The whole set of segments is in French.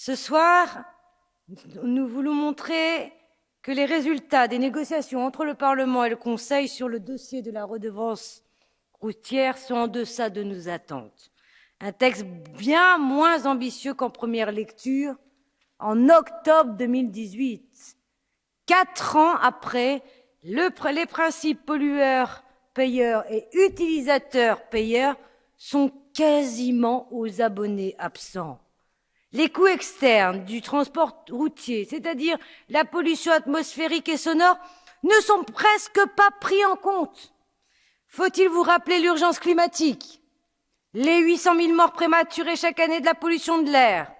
Ce soir, nous voulons montrer que les résultats des négociations entre le Parlement et le Conseil sur le dossier de la redevance routière sont en deçà de nos attentes. Un texte bien moins ambitieux qu'en première lecture en octobre 2018. Quatre ans après, le, les principes pollueurs-payeurs et utilisateurs-payeurs sont quasiment aux abonnés absents. Les coûts externes du transport routier, c'est-à-dire la pollution atmosphérique et sonore, ne sont presque pas pris en compte. Faut-il vous rappeler l'urgence climatique? Les 800 000 morts prématurées chaque année de la pollution de l'air.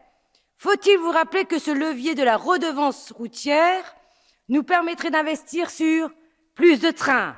Faut-il vous rappeler que ce levier de la redevance routière nous permettrait d'investir sur plus de trains,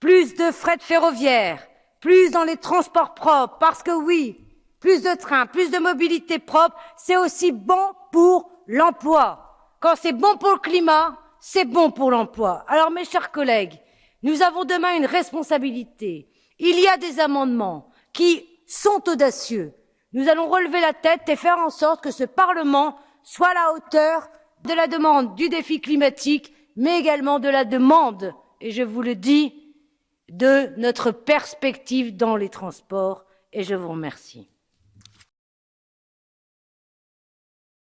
plus de fret ferroviaire, plus dans les transports propres, parce que oui, plus de trains, plus de mobilité propre, c'est aussi bon pour l'emploi. Quand c'est bon pour le climat, c'est bon pour l'emploi. Alors mes chers collègues, nous avons demain une responsabilité. Il y a des amendements qui sont audacieux. Nous allons relever la tête et faire en sorte que ce Parlement soit à la hauteur de la demande du défi climatique, mais également de la demande, et je vous le dis, de notre perspective dans les transports. Et je vous remercie.